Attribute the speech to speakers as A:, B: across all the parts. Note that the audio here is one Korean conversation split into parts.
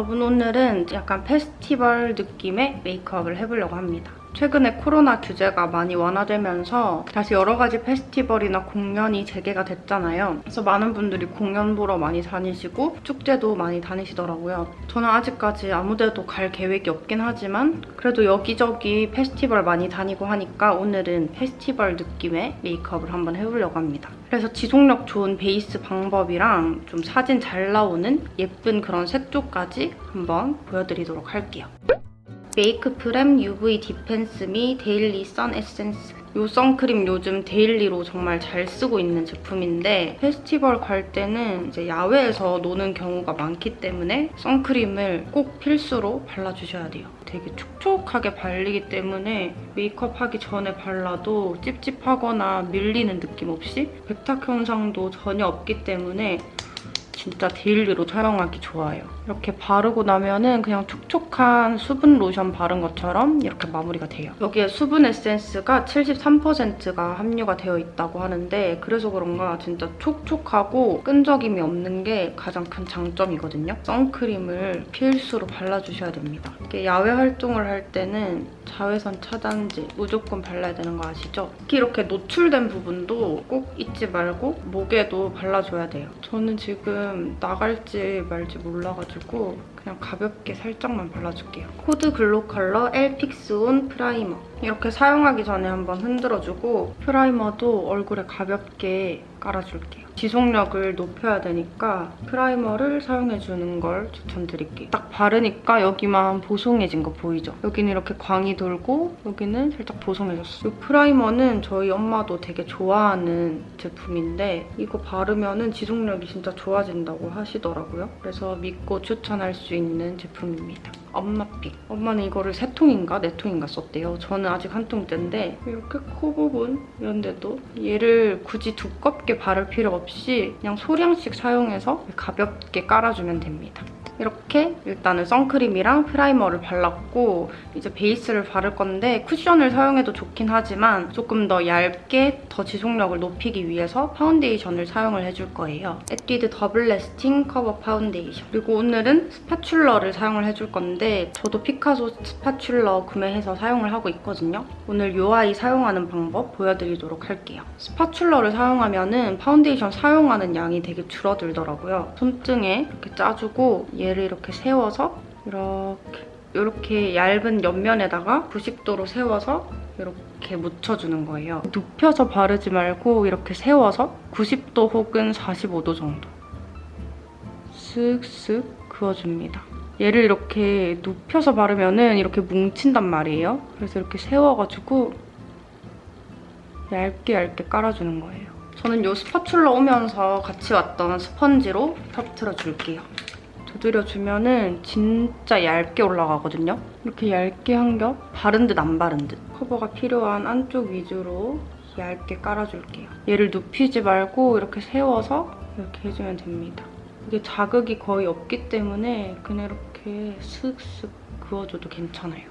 A: 여러분 오늘은 약간 페스티벌 느낌의 메이크업을 해보려고 합니다. 최근에 코로나 규제가 많이 완화되면서 다시 여러 가지 페스티벌이나 공연이 재개가 됐잖아요. 그래서 많은 분들이 공연 보러 많이 다니시고 축제도 많이 다니시더라고요. 저는 아직까지 아무데도 갈 계획이 없긴 하지만 그래도 여기저기 페스티벌 많이 다니고 하니까 오늘은 페스티벌 느낌의 메이크업을 한번 해보려고 합니다. 그래서 지속력 좋은 베이스 방법이랑 좀 사진 잘 나오는 예쁜 그런 색조까지 한번 보여드리도록 할게요. Make P:rem UV Defense Me Daily Sun Essence 이 선크림 요즘 데일리로 정말 잘 쓰고 있는 제품인데 페스티벌 갈 때는 이제 야외에서 노는 경우가 많기 때문에 선크림을 꼭 필수로 발라주셔야 돼요. 되게 촉촉하게 발리기 때문에 메이크업 하기 전에 발라도 찝찝하거나 밀리는 느낌 없이 백탁 현상도 전혀 없기 때문에 진짜 데일리로 사용하기 좋아요. 이렇게 바르고 나면은 그냥 촉촉한 수분 로션 바른 것처럼 이렇게 마무리가 돼요. 여기에 수분 에센스가 73%가 함유가 되어 있다고 하는데 그래서 그런가 진짜 촉촉하고 끈적임이 없는 게 가장 큰 장점이거든요. 선크림을 필수로 발라주셔야 됩니다. 이게 야외 활동을 할 때는 자외선 차단제 무조건 발라야 되는 거 아시죠? 특히 이렇게 노출된 부분도 꼭 잊지 말고 목에도 발라줘야 돼요. 저는 지금 나갈지 말지 몰라가지고 가지고 그냥 가볍게 살짝만 발라줄게요. Code Glokolor L. Fix On Primer. 이렇게 사용하기 전에 한번 흔들어주고 프라이머도 얼굴에 가볍게 깔아줄게요. 지속력을 높여야 되니까 프라이머를 사용해주는 걸 추천드릴게요. 딱 바르니까 여기만 보송해진 거 보이죠? 여기는 이렇게 광이 돌고 여기는 살짝 보송해졌어요. 이 프라이머는 저희 엄마도 되게 좋아하는 제품인데 이거 바르면 지속력이 진짜 좋아진다고 하시더라고요. 그래서 믿고 추천할 수 있는 제품입니다. 엄마pick. 엄마는 이거를 세 통인가 네 통인가 썼대요. 저는 아직 한 통째인데 이렇게 코 부분 이런 데도 얘를 굳이 두껍게 바를 필요 없이 그냥 소량씩 사용해서 가볍게 깔아주면 됩니다. 이렇게 일단은 선크림이랑 프라이머를 발랐고 이제 베이스를 바를 건데 쿠션을 사용해도 좋긴 하지만 조금 더 얇게 더 지속력을 높이기 위해서 파운데이션을 사용을 해줄 거예요. 에뛰드 Double Lasting Cover Foundation 그리고 오늘은 스파츌러를 사용을 해줄 건데 저도 피카소 스파츌러 구매해서 사용을 하고 있거든요. 오늘 이 아이 사용하는 방법 보여드리도록 할게요. 스파츌러를 사용하면 은 파운데이션 사용하는 양이 되게 줄어들더라고요. 손등에 이렇게 짜주고 얘 얘를 이렇게 세워서 이렇게 이렇게 얇은 옆면에다가 90도로 세워서 이렇게 묻혀주는 거예요. 눕혀서 바르지 말고 이렇게 세워서 90도 혹은 45도 정도 쓱쓱 그어줍니다. 얘를 이렇게 눕혀서 바르면 은 이렇게 뭉친단 말이에요. 그래서 이렇게 세워가지고 얇게 얇게 깔아주는 거예요. 저는 이 스파츌러 오면서 같이 왔던 스펀지로 터트려줄게요. 두드려주면 은 진짜 얇게 올라가거든요. 이렇게 얇게 한 겹 바른 듯 안 바른 듯. 커버가 필요한 안쪽 위주로 얇게 깔아줄게요. 얘를 눕히지 말고 이렇게 세워서 이렇게 해주면 됩니다. 이게 자극이 거의 없기 때문에 그냥 이렇게 슥슥 그어줘도 괜찮아요.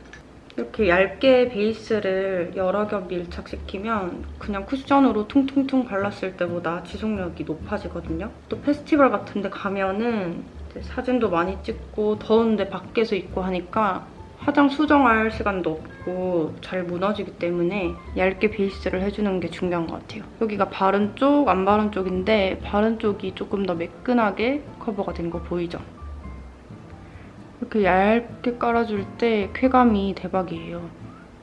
A: 이렇게 얇게 베이스를 여러 겹 밀착시키면 그냥 쿠션으로 퉁퉁퉁 발랐을 때보다 지속력이 높아지거든요. 또 페스티벌 같은 데 가면은 사진도 많이 찍고 더운데 밖에서 입고 하니까 화장 수정할 시간도 없고 잘 무너지기 때문에 얇게 베이스를 해주는 게 중요한 것 같아요. 여기가 바른 쪽, 안 바른 쪽인데 바른 쪽이 조금 더 매끈하게 커버가 된 거 보이죠? 이렇게 얇게 깔아줄 때 쾌감이 대박이에요.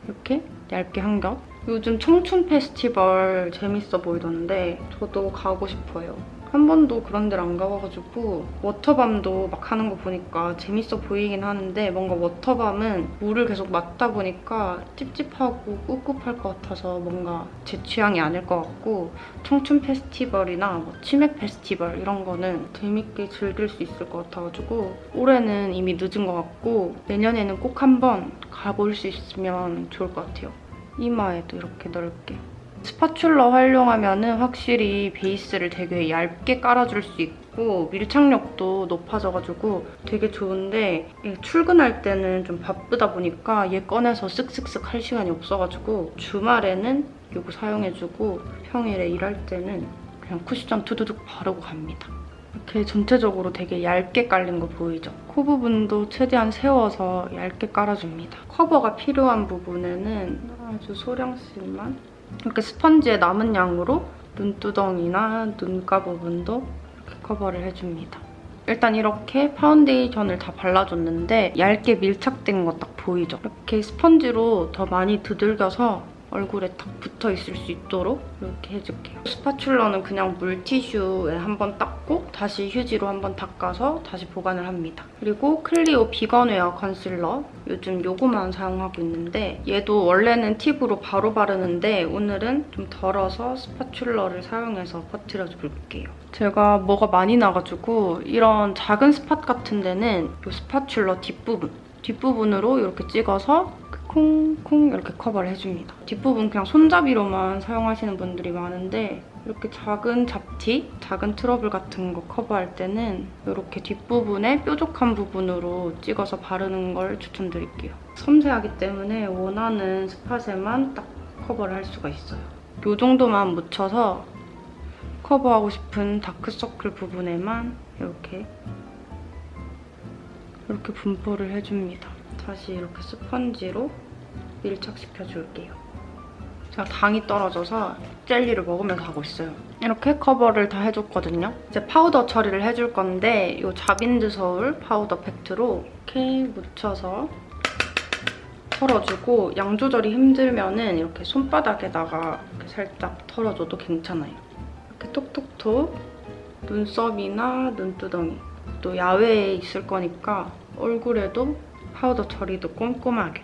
A: 이렇게 얇게 한 겹. 요즘 청춘 페스티벌 재밌어 보이던데 저도 가고 싶어요. 한 번도 그런 데를 안 가봐가지고 워터밤도 막 하는 거 보니까 재밌어 보이긴 하는데 뭔가 워터밤은 물을 계속 맞다 보니까 찝찝하고 꿉꿉할 것 같아서 뭔가 제 취향이 아닐 것 같고 청춘 페스티벌이나 뭐 치맥 페스티벌 이런 거는 재밌게 즐길 수 있을 것 같아가지고 올해는 이미 늦은 것 같고 내년에는 꼭 한번 가볼 수 있으면 좋을 것 같아요. 이마에도 이렇게 넓게. 스파츌러 활용하면 은 확실히 베이스를 되게 얇게 깔아줄 수 있고 밀착력도 높아져가지고 되게 좋은데 출근할 때는 좀 바쁘다 보니까 얘 꺼내서 쓱쓱쓱 할 시간이 없어가지고 주말에는 이거 사용해주고 평일에 일할 때는 그냥 쿠션 투두둑 바르고 갑니다. 이렇게 전체적으로 되게 얇게 깔린 거 보이죠? 코 부분도 최대한 세워서 얇게 깔아줍니다. 커버가 필요한 부분에는 아주 소량씩만 이렇게 스펀지에 남은 양으로 눈두덩이나 눈가 부분도 커버를 해줍니다. 일단 이렇게 파운데이션을 다 발라줬는데 얇게 밀착된 거 딱 보이죠? 이렇게 스펀지로 더 많이 두들겨서 얼굴에 딱 붙어 있을 수 있도록 이렇게 해줄게요. 스파츌러는 그냥 물티슈에 한번 닦고 다시 휴지로 한번 닦아서 다시 보관을 합니다. 그리고 클리오 Vegan Wear Concealer 요즘 요거만 사용하고 있는데 얘도 원래는 팁으로 바로 바르는데 오늘은 좀 덜어서 스파츌러를 사용해서 퍼뜨려 줄게요. 제가 뭐가 많이 나가지고 이런 작은 spot 같은 데는 이 스파츌러 뒷부분 뒷부분으로 이렇게 찍어서 콩콩 이렇게 커버를 해줍니다. 뒷부분 그냥 손잡이로만 사용하시는 분들이 많은데 이렇게 작은 잡티, 작은 트러블 같은 거 커버할 때는 이렇게 뒷부분에 뾰족한 부분으로 찍어서 바르는 걸 추천드릴게요. 섬세하기 때문에 원하는 spot에만 딱 커버를 할 수가 있어요. 이 정도만 묻혀서 커버하고 싶은 다크서클 부분에만 이렇게 이렇게 분포를 해줍니다. 다시 이렇게 스펀지로 밀착시켜 줄게요. 제가 당이 떨어져서 젤리를 먹으면서 하고 있어요. 이렇게 커버를 다 해줬거든요. 이제 파우더 처리를 해줄 건데 이 자빈드 서울 파우더 팩트로 이렇게 묻혀서 털어주고 양 조절이 힘들면 은 이렇게 손바닥에다가 이렇게 살짝 털어줘도 괜찮아요. 이렇게 톡톡톡 눈썹이나 눈두덩이 또 야외에 있을 거니까 얼굴에도 파우더 처리도 꼼꼼하게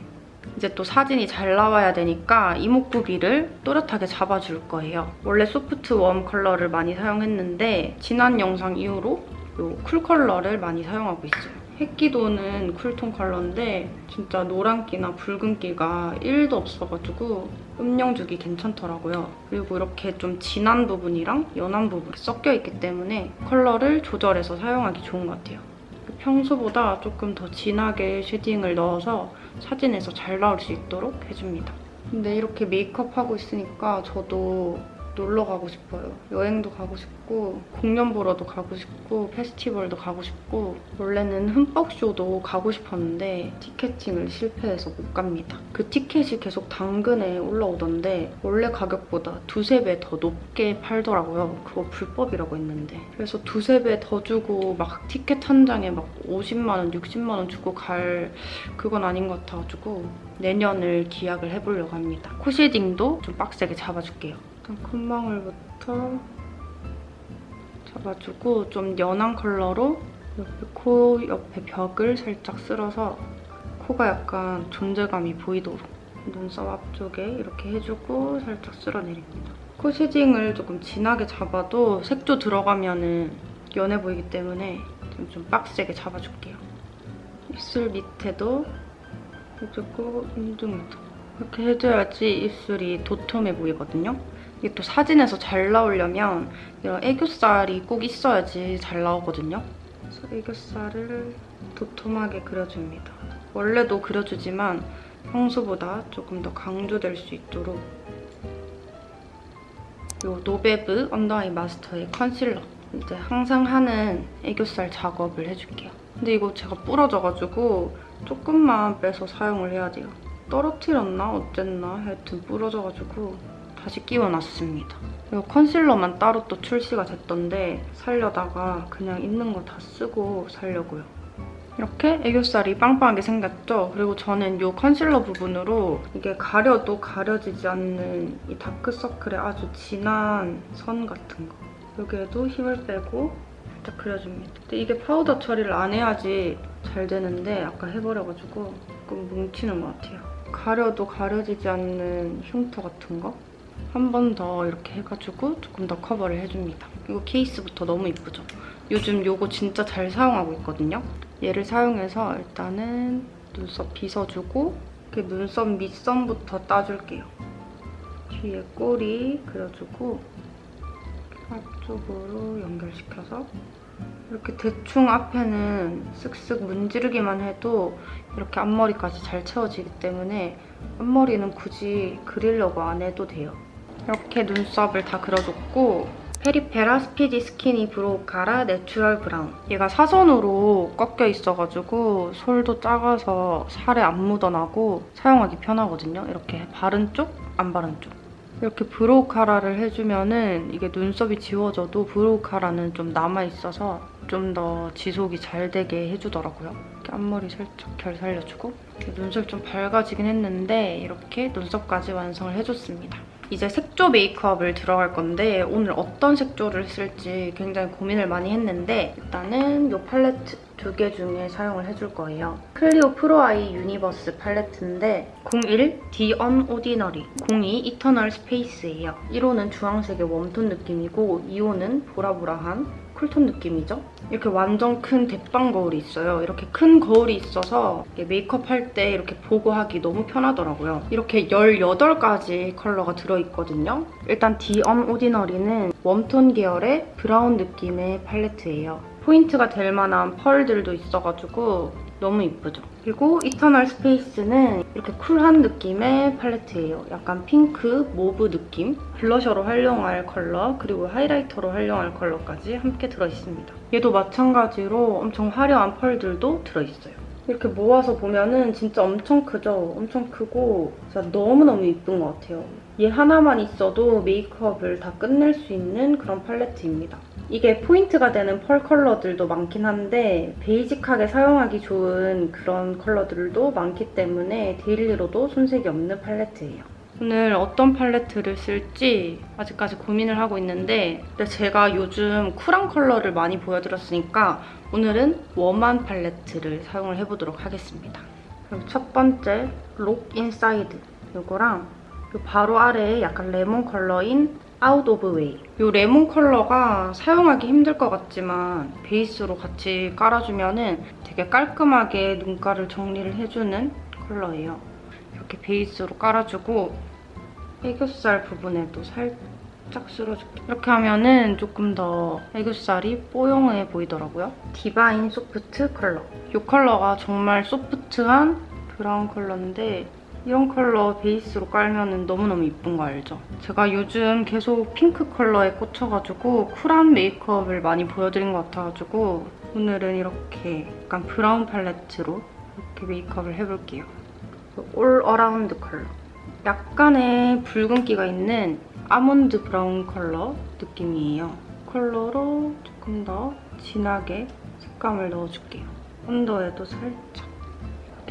A: 이제 또 사진이 잘 나와야 되니까 이목구비를 또렷하게 잡아줄 거예요. 원래 soft warm 컬러를 많이 사용했는데 지난 영상 이후로 이 cool 컬러를 많이 사용하고 있어요. 햇기도는 cool tone 컬러인데 진짜 노란기나 붉은기가 1도 없어가지고 음영 주기 괜찮더라고요. 그리고 이렇게 좀 진한 부분이랑 연한 부분이 섞여있기 때문에 컬러를 조절해서 사용하기 좋은 것 같아요. 평소보다 조금 더 진하게 shading을 넣어서 사진에서 잘 나올 수 있도록 해줍니다. 근데 이렇게 메이크업 하고 있으니까 저도 놀러 가고 싶어요. 여행도 가고 싶고 공연 보러도 가고 싶고 페스티벌도 가고 싶고 원래는 흠뻑쇼도 가고 싶었는데 ticketing을 실패해서 못 갑니다. 그 티켓이 계속 당근에 올라오던데 원래 가격보다 두세 배 더 높게 팔더라고요. 그거 불법이라고 했는데 그래서 두세 배 더 주고 막 티켓 한 장에 막 50만 원, 60만 원 주고 갈 그건 아닌 것 같아가지고 내년을 기약을 해보려고 합니다. 코 shading도 좀 빡세게 잡아줄게요. 일단 콧망울부터 잡아주고 좀 연한 컬러로 옆에 코 옆에 벽을 살짝 쓸어서 코가 약간 존재감이 보이도록 눈썹 앞쪽에 이렇게 해주고 살짝 쓸어내립니다. 코 shading을 조금 진하게 잡아도 색조 들어가면 연해 보이기 때문에 좀, 좀 빡세게 잡아줄게요. 입술 밑에도 해주고 인중에도 이렇게 해줘야지 입술이 도톰해 보이거든요. 이게 또 사진에서 잘 나오려면 이런 애교살이 꼭 있어야지 잘 나오거든요. 그래서 애교살을 도톰하게 그려줍니다. 원래도 그려주지만 평소보다 조금 더 강조될 수 있도록 이 노베브 Under Eye Master의 concealer 이제 항상 하는 애교살 작업을 해줄게요. 근데 이거 제가 부러져가지고 조금만 빼서 사용을 해야 돼요. 떨어뜨렸나 어쨌나 하여튼 부러져가지고 다시 끼워놨습니다. 이 concealer만 따로 또 출시가 됐던데 살려다가 그냥 있는 거 다 쓰고 살려고요. 이렇게 애교살이 빵빵하게 생겼죠? 그리고 저는 이 컨실러 부분으로 이게 가려도 가려지지 않는 이 다크서클의 아주 진한 선 같은 거 여기에도 힘을 빼고 살짝 그려줍니다. 근데 이게 파우더 처리를 안 해야지 잘 되는데 아까 해버려가지고 조금 뭉치는 것 같아요. 가려도 가려지지 않는 흉터 같은 거 한 번 더 이렇게 해가지고 조금 더 커버를 해줍니다. 이거 케이스부터 너무 이쁘죠? 요즘 이거 진짜 잘 사용하고 있거든요. 얘를 사용해서 일단은 눈썹 빗어주고 이렇게 눈썹 밑선부터 따줄게요. 뒤에 꼬리 그려주고 앞쪽으로 연결시켜서 이렇게 대충 앞에는 쓱쓱 문지르기만 해도 이렇게 앞머리까지 잘 채워지기 때문에 앞머리는 굳이 그리려고 안 해도 돼요. 이렇게 눈썹을 다 그려줬고 페리페라 Speedy Skinny Brow Cara Natural Brown. 얘가 사선으로 꺾여 있어가지고 솔도 작아서 살에 안 묻어나고 사용하기 편하거든요. 이렇게 바른 쪽, 안 바른 쪽. 이렇게 brow cara를 해주면은 이게 눈썹이 지워져도 brow cara는 좀 남아있어서 좀 더 지속이 잘 되게 해주더라고요. 이렇게 앞머리 살짝 결 살려주고 눈썹이 좀 밝아지긴 했는데 이렇게 눈썹까지 완성을 해줬습니다. 이제 색조 메이크업을 들어갈 건데 오늘 어떤 색조를 쓸지 굉장히 고민을 많이 했는데 일단은 이 팔레트 두 개 중에 사용을 해줄 거예요. 클리오 Pro Eye Universe 팔레트인데 01 The Unordinary 02 Eternal Space예요. 1호는 주황색의 warm tone 느낌이고 2호는 보라보라한 cool tone 느낌이죠? 이렇게 완전 큰 대빵 거울이 있어요. 이렇게 큰 거울이 있어서 메이크업 할 때 이렇게 보고 하기 너무 편하더라고요. 이렇게 18가지 컬러가 들어있거든요. 일단 The Unordinary는 warm tone 계열의 브라운 느낌의 팔레트예요. 포인트가 될 만한 펄들도 있어가지고 너무 이쁘죠? 그리고 Eternal Space는 이렇게 쿨한 느낌의 팔레트예요. 약간 핑크, mauve 느낌. 블러셔로 활용할 컬러, 그리고 highlighter로 활용할 컬러까지 함께 들어있습니다. 얘도 마찬가지로 엄청 화려한 펄들도 들어있어요. 이렇게 모아서 보면은 진짜 엄청 크죠? 엄청 크고 진짜 너무너무 이쁜 것 같아요. 얘 하나만 있어도 메이크업을 다 끝낼 수 있는 그런 팔레트입니다. 이게 포인트가 되는 펄 컬러들도 많긴 한데 basic하게 사용하기 좋은 그런 컬러들도 많기 때문에 daily로도 손색이 없는 팔레트예요. 오늘 어떤 팔레트를 쓸지 아직까지 고민을 하고 있는데 근데 제가 요즘 쿨한 컬러를 많이 보여드렸으니까 오늘은 warm한 팔레트를 사용을 해보도록 하겠습니다. 그럼 첫 번째 Look Inside 이거랑 요 바로 아래에 약간 레몬 컬러인 Out of Way. 이 레몬 컬러가 사용하기 힘들 것 같지만 베이스로 같이 깔아주면 되게 깔끔하게 눈가를 정리를 해주는 컬러예요. 이렇게 베이스로 깔아주고 애교살 부분에도 살짝 쓸어줄게요. 이렇게 하면은 조금 더 애교살이 뽀용해 보이더라고요. Divine Soft 컬러. 이 컬러가 정말 소프트한 브라운 컬러인데 이런 컬러 베이스로 깔면 너무너무 이쁜 거 알죠? 제가 요즘 계속 핑크 컬러에 꽂혀가지고 쿨한 메이크업을 많이 보여드린 것 같아가지고 오늘은 이렇게 약간 브라운 팔레트로 이렇게 메이크업을 해볼게요. All Around 컬러. 약간의 붉은기가 있는 아몬드 브라운 컬러 느낌이에요. 컬러로 조금 더 진하게 색감을 넣어줄게요. 언더에도 살짝.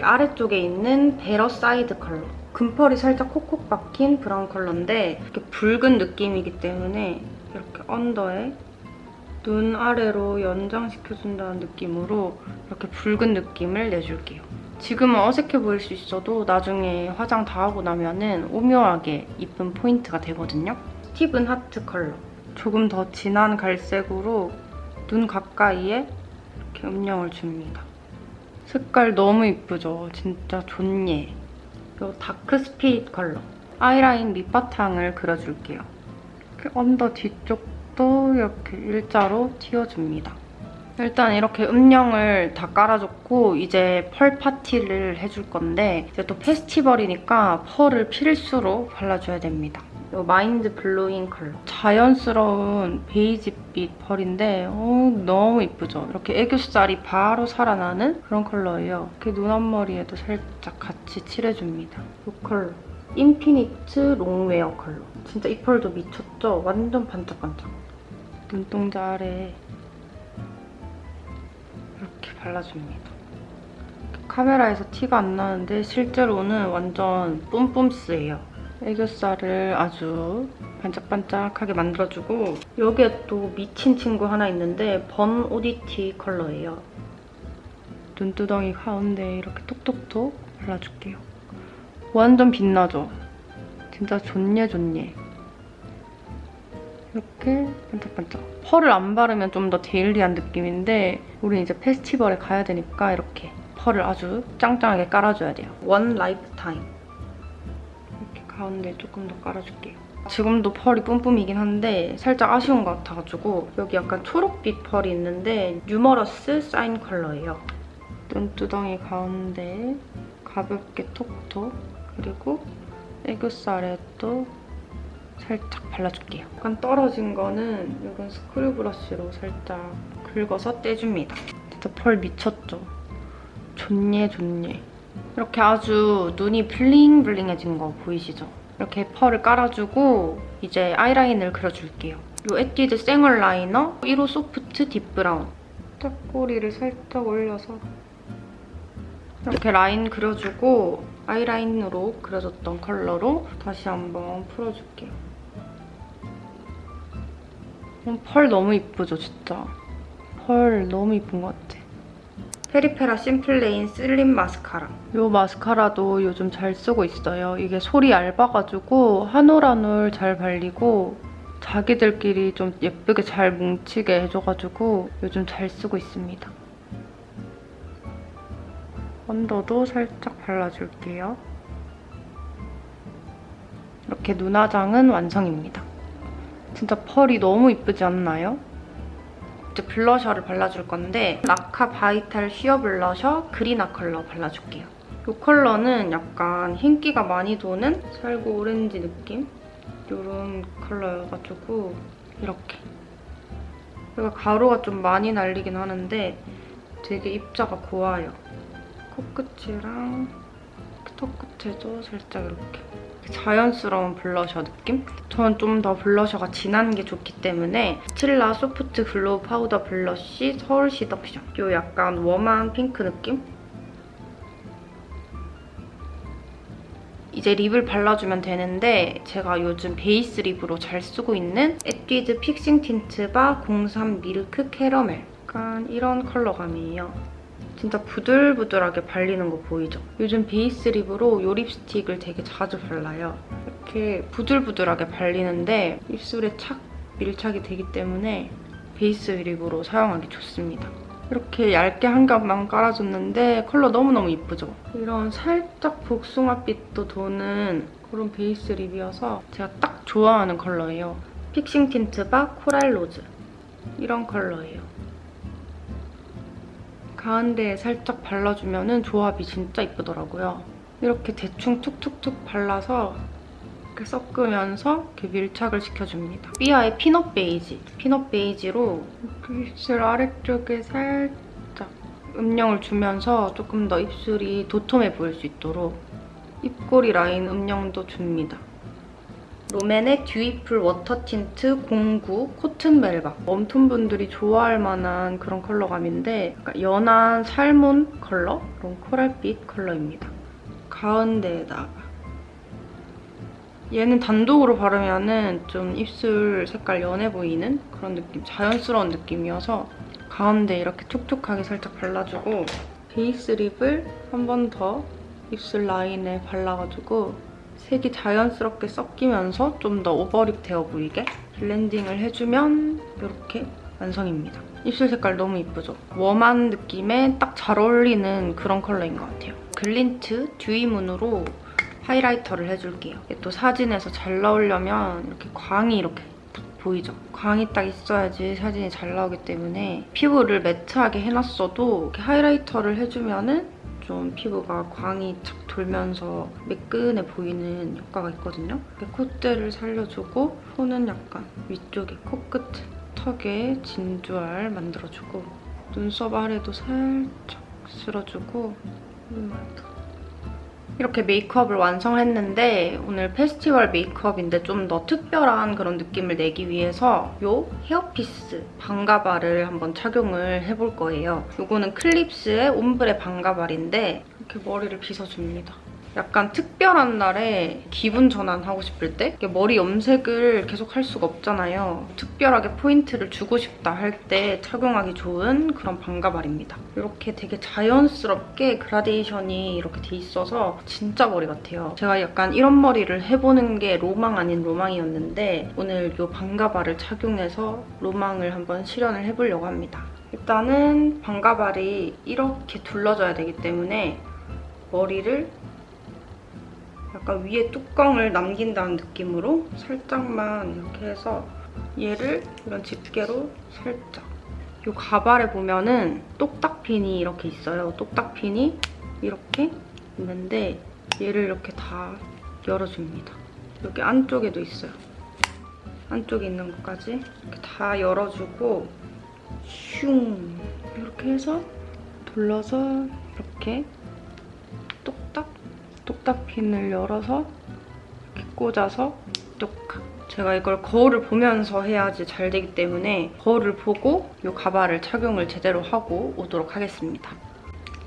A: 아래쪽에 있는 Better Side 컬러. 금펄이 살짝 콕콕 박힌 브라운 컬러인데 이렇게 붉은 느낌이기 때문에 이렇게 언더에 눈 아래로 연장시켜준다는 느낌으로 이렇게 붉은 느낌을 내줄게요. 지금은 어색해 보일 수 있어도 나중에 화장 다 하고 나면 은 오묘하게 이쁜 포인트가 되거든요. Steven Heart 컬러. 조금 더 진한 갈색으로 눈 가까이에 이렇게 음영을 줍니다. 색깔 너무 이쁘죠? 진짜 좋예. 이 Dark Spirit 컬러. 아이라인 밑바탕을 그려줄게요. 이렇게 언더 뒤쪽도 이렇게 일자로 틔워줍니다. 일단 이렇게 음영을 다 깔아줬고 이제 펄 파티를 해줄 건데 이제 또 페스티벌이니까 펄을 필수로 발라줘야 됩니다. 이 Mind Blowing 컬러. 자연스러운 베이지빛 펄인데 어, 너무 이쁘죠? 이렇게 애교살이 바로 살아나는 그런 컬러예요. 이렇게 눈 앞머리에도 살짝 같이 칠해줍니다. 이 컬러. Infinite Longwear 컬러. 진짜 이 펄도 미쳤죠? 완전 반짝반짝. 눈동자 아래 이렇게 발라줍니다. 카메라에서 티가 안 나는데 실제로는 완전 뿜뿜스예요. 애교살을 아주 반짝반짝하게 만들어주고 여기에 또 미친 친구 하나 있는데 Born Oddity 컬러예요. 눈두덩이 가운데 이렇게 톡톡톡 발라줄게요. 완전 빛나죠? 진짜 좋예 좋예. 이렇게 반짝반짝. 펄을 안 바르면 좀 더 daily한 느낌인데 우리 이제 페스티벌에 가야 되니까 이렇게 펄을 아주 짱짱하게 깔아줘야 돼요. One Lifetime. 이렇게 가운데 조금 더 깔아줄게요. 지금도 펄이 뿜뿜이긴 한데 살짝 아쉬운 것 같아가지고 여기 약간 초록빛 펄이 있는데 Numerous Sign 컬러예요. 눈두덩이 가운데 가볍게 톡톡 그리고 애교살에 또 살짝 발라줄게요. 약간 떨어진 거는 이런 스크류 브러쉬로 살짝 긁어서 떼줍니다. 진짜 펄 미쳤죠? 좋네 좋네. 이렇게 아주 눈이 bling bling해진 거 보이시죠? 이렇게 펄을 깔아주고 이제 아이라인을 그려줄게요. 이 에뛰드 생얼 라이너 1호 Soft Deep Brown. 딱 꼬리를 살짝 올려서 이렇게 라인 그려주고 아이라인으로 그려줬던 컬러로 다시 한번 풀어줄게요. 음, 펄 너무 이쁘죠, 진짜? 펄 너무 이쁜 것 같아. 페리페라 심플레인 슬림 마스카라. 이 마스카라도 요즘 잘 쓰고 있어요. 이게 솔이 얇아가지고 한 올 한 올 잘 발리고 자기들끼리 좀 예쁘게 잘 뭉치게 해줘가지고 요즘 잘 쓰고 있습니다. 언더도 살짝 발라줄게요. 이렇게 눈화장은 완성입니다. 진짜 펄이 너무 이쁘지 않나요? 이제 블러셔를 발라줄 건데 라카 Vital Sheer Blusher 그리나 컬러 발라줄게요. 이 컬러는 약간 흰기가 많이 도는 살구 오렌지 느낌? 이런 컬러여가지고 이렇게 여기가 가루가 좀 많이 날리긴 하는데 되게 입자가 고와요. 코끝이랑 턱 끝에도 살짝 이렇게 자연스러운 블러셔 느낌? 저는 좀 더 블러셔가 진한 게 좋기 때문에 스틸라 Soft Glow Powder Blush Seoul Seduction 이 약간 warm한 핑크 느낌? 이제 립을 발라주면 되는데 제가 요즘 베이스 립으로 잘 쓰고 있는 에뛰드 Fixing Tint Bar 03 Milk Caramel 약간 이런 컬러감이에요. 진짜 부들부들하게 발리는 거 보이죠? 요즘 베이스 립으로 이 립스틱을 되게 자주 발라요. 이렇게 부들부들하게 발리는데 입술에 착 밀착이 되기 때문에 베이스 립으로 사용하기 좋습니다. 이렇게 얇게 한 겹만 깔아줬는데 컬러 너무너무 이쁘죠? 이런 살짝 복숭아빛도 도는 그런 베이스 립이어서 제가 딱 좋아하는 컬러예요. Fixing Tint Bar Coral Rose 이런 컬러예요. 가운데에 살짝 발라주면 조합이 진짜 이쁘더라고요. 이렇게 대충 툭툭툭 발라서 이렇게 섞으면서 이렇게 밀착을 시켜줍니다. 삐아의 Peanut Beige. Peanut Beige로 입술 아래쪽에 살짝 음영을 주면서 조금 더 입술이 도톰해 보일 수 있도록 입꼬리 라인 음영도 줍니다. 롬앤의 듀이풀 워터 틴트 09 코튼 멜바 웜톤 분들이 좋아할 만한 그런 컬러감인데 약간 연한 salmon 컬러? 그런 코랄빛 컬러입니다. 가운데에다가 얘는 단독으로 바르면 좀 입술 색깔 연해 보이는 그런 느낌, 자연스러운 느낌이어서 가운데 이렇게 촉촉하게 살짝 발라주고 베이스 lip을 한 번 더 입술 라인에 발라가지고 색이 자연스럽게 섞이면서 좀 더 overlip 되어 보이게 블렌딩을 해주면 이렇게 완성입니다. 입술 색깔 너무 이쁘죠? 웜한 느낌에 딱 잘 어울리는 그런 컬러인 것 같아요. 글린트 듀이문으로 highlighter를 해줄게요. 또 사진에서 잘 나오려면 이렇게 광이 이렇게 보이죠? 광이 딱 있어야지 사진이 잘 나오기 때문에 피부를 매트하게 해놨어도 이렇게 highlighter를 해주면 은 좀 피부가 광이 착 돌면서 매끈해 보이는 효과가 있거든요. 콧대를 살려주고 손은 약간 위쪽에 코끝 턱에 진주알 만들어주고 눈썹 아래도 살짝 쓸어주고 이마도 이렇게 메이크업을 완성했는데 오늘 페스티벌 메이크업인데 좀 더 특별한 그런 느낌을 내기 위해서 이 헤어피스 방가발을 한번 착용을 해볼 거예요. 이거는 클립스의 옴브레 방가발인데 이렇게 머리를 빗어줍니다. 약간 특별한 날에 기분 전환하고 싶을 때 머리 염색을 계속 할 수가 없잖아요. 특별하게 포인트를 주고 싶다 할 때 착용하기 좋은 그런 방가발입니다. 이렇게 되게 자연스럽게 그라데이션이 이렇게 돼 있어서 진짜 머리 같아요. 제가 약간 이런 머리를 해보는 게 로망 아닌 로망이었는데 오늘 이 방가발을 착용해서 로망을 한번 실현을 해보려고 합니다. 일단은 방가발이 이렇게 둘러져야 되기 때문에 머리를 약간 위에 뚜껑을 남긴다는 느낌으로 살짝만 이렇게 해서 얘를 이런 집게로 살짝 이 가발에 보면은 똑딱핀이 이렇게 있어요. 똑딱핀이 이렇게 있는데 얘를 이렇게 다 열어줍니다. 여기 안쪽에도 있어요. 안쪽에 있는 것까지 이렇게 다 열어주고 슝 이렇게 해서 돌려서 이렇게 똑딱 핀을 열어서 꽂아서 똑딱 제가 이걸 거울을 보면서 해야지 잘 되기 때문에 거울을 보고 이 가발을 착용을 제대로 하고 오도록 하겠습니다.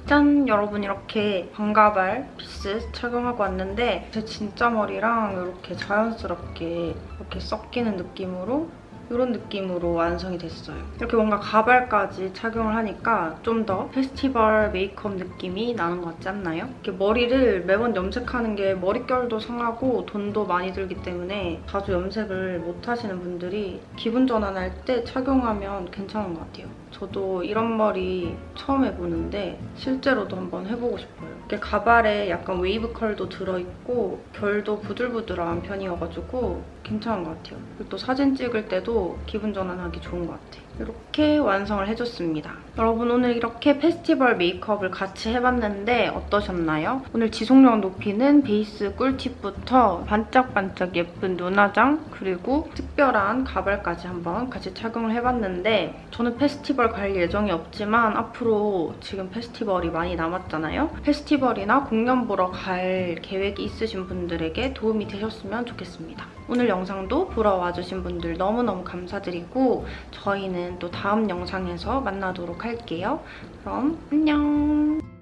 A: 짠! 여러분 이렇게 반가발 피스 착용하고 왔는데 제 진짜 머리랑 이렇게 자연스럽게 이렇게 섞이는 느낌으로 이런 느낌으로 완성이 됐어요. 이렇게 뭔가 가발까지 착용을 하니까 좀 더 페스티벌 메이크업 느낌이 나는 것 같지 않나요? 이렇게 머리를 매번 염색하는 게 머릿결도 상하고 돈도 많이 들기 때문에 자주 염색을 못 하시는 분들이 기분 전환할 때 착용하면 괜찮은 것 같아요. 저도 이런 머리 처음 해보는데 실제로도 한번 해보고 싶어요. 이렇게 가발에 약간 웨이브 컬도 들어있고 결도 부들부들한 편이어가지고 괜찮은 것 같아요. 그리고 또 사진 찍을 때도 기분 전환하기 좋은 것 같아요. 이렇게 완성을 해줬습니다. 여러분 오늘 이렇게 페스티벌 메이크업을 같이 해봤는데 어떠셨나요? 오늘 지속력 높이는 베이스 꿀팁부터 반짝반짝 예쁜 눈화장 그리고 특별한 가발까지 한번 같이 착용을 해봤는데 저는 페스티벌 갈 예정이 없지만 앞으로 지금 페스티벌이 많이 남았잖아요. 페스티벌이나 공연 보러 갈 계획이 있으신 분들에게 도움이 되셨으면 좋겠습니다. 오늘 영상도 보러 와주신 분들 너무너무 감사드리고 저희는 또 다음 영상에서 만나도록 할게요. 그럼 안녕!